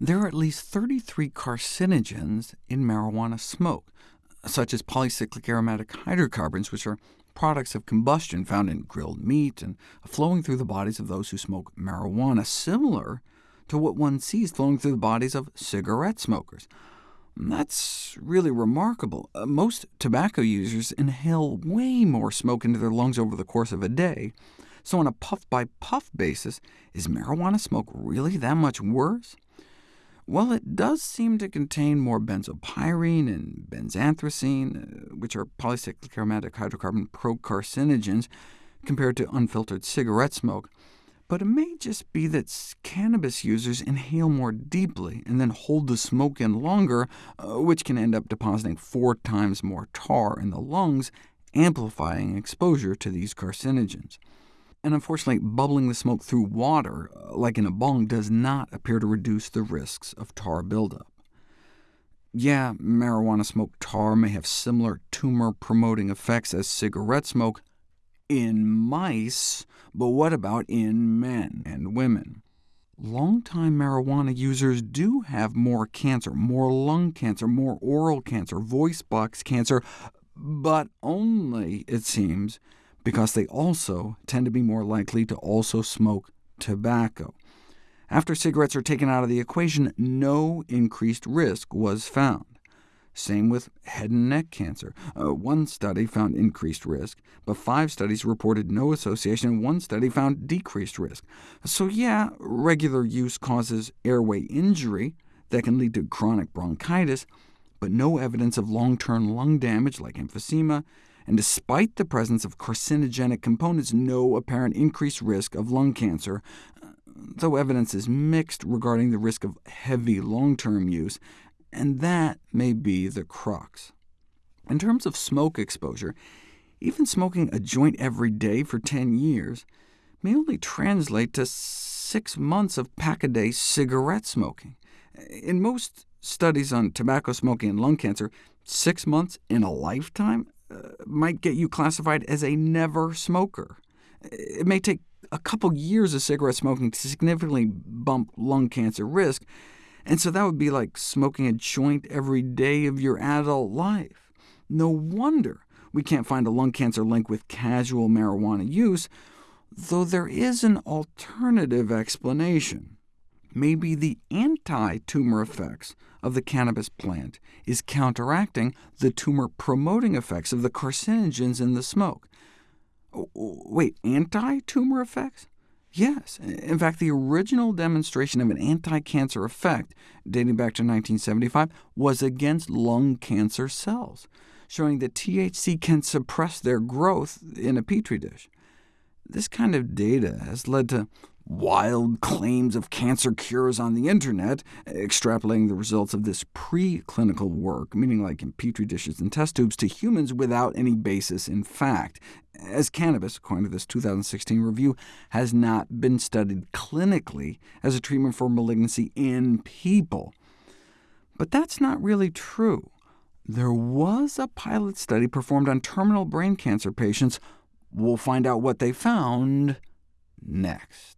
There are at least 33 carcinogens in marijuana smoke, such as polycyclic aromatic hydrocarbons, which are products of combustion found in grilled meat and flowing through the bodies of those who smoke marijuana, similar to what one sees flowing through the bodies of cigarette smokers. That's really remarkable. Uh, most tobacco users inhale way more smoke into their lungs over the course of a day, so on a puff-by-puff -puff basis, is marijuana smoke really that much worse? Well, it does seem to contain more benzopyrene and benzanthracene, uh, which are polycyclic aromatic hydrocarbon procarcinogens, compared to unfiltered cigarette smoke, but it may just be that cannabis users inhale more deeply and then hold the smoke in longer, uh, which can end up depositing four times more tar in the lungs, amplifying exposure to these carcinogens. And unfortunately, bubbling the smoke through water, uh, like in a bong, does not appear to reduce the risks of tar buildup. Yeah, marijuana smoke tar may have similar tumor-promoting effects as cigarette smoke, in mice, but what about in men and women? Long-time marijuana users do have more cancer, more lung cancer, more oral cancer, voice box cancer, but only, it seems, because they also tend to be more likely to also smoke tobacco. After cigarettes are taken out of the equation, no increased risk was found. Same with head and neck cancer. Uh, one study found increased risk, but five studies reported no association, and one study found decreased risk. So yeah, regular use causes airway injury that can lead to chronic bronchitis, but no evidence of long-term lung damage like emphysema, and despite the presence of carcinogenic components, no apparent increased risk of lung cancer, though evidence is mixed regarding the risk of heavy long-term use, and that may be the crux. In terms of smoke exposure, even smoking a joint every day for 10 years may only translate to six months of pack-a-day cigarette smoking. In most studies on tobacco smoking and lung cancer, six months in a lifetime might get you classified as a never smoker. It may take a couple years of cigarette smoking to significantly bump lung cancer risk, and so that would be like smoking a joint every day of your adult life. No wonder we can't find a lung cancer link with casual marijuana use, though there is an alternative explanation. Maybe the anti-tumor effects of the cannabis plant is counteracting the tumor-promoting effects of the carcinogens in the smoke. Oh, oh, wait, anti-tumor effects? Yes. In fact, the original demonstration of an anti-cancer effect, dating back to 1975, was against lung cancer cells, showing that THC can suppress their growth in a petri dish. This kind of data has led to wild claims of cancer cures on the internet, extrapolating the results of this preclinical work, meaning like in petri dishes and test tubes, to humans without any basis in fact, as cannabis, according to this 2016 review, has not been studied clinically as a treatment for malignancy in people. But that's not really true. There was a pilot study performed on terminal brain cancer patients. We'll find out what they found next.